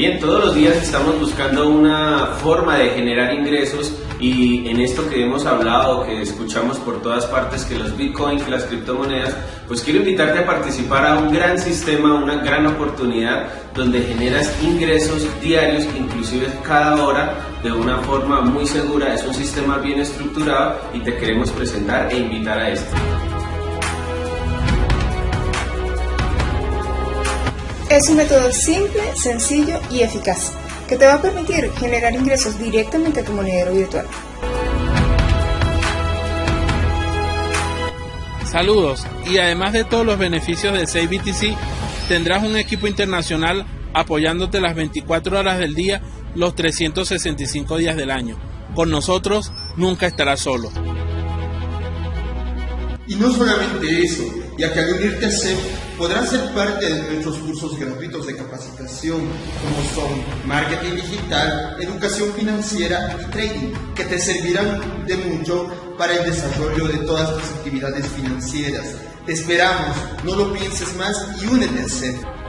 Bien, todos los días estamos buscando una forma de generar ingresos y en esto que hemos hablado, que escuchamos por todas partes, que los bitcoins, las criptomonedas, pues quiero invitarte a participar a un gran sistema, una gran oportunidad donde generas ingresos diarios, inclusive cada hora, de una forma muy segura. Es un sistema bien estructurado y te queremos presentar e invitar a esto. Es un método simple, sencillo y eficaz que te va a permitir generar ingresos directamente a tu monedero virtual. Saludos y además de todos los beneficios de SafeBTC, tendrás un equipo internacional apoyándote las 24 horas del día, los 365 días del año. Con nosotros nunca estarás solo. Y no solamente eso, ya que al unirte a CEP podrás ser parte de nuestros cursos gratuitos de capacitación, como son marketing digital, educación financiera y trading, que te servirán de mucho para el desarrollo de todas tus actividades financieras. Te esperamos, no lo pienses más y únete a CEP.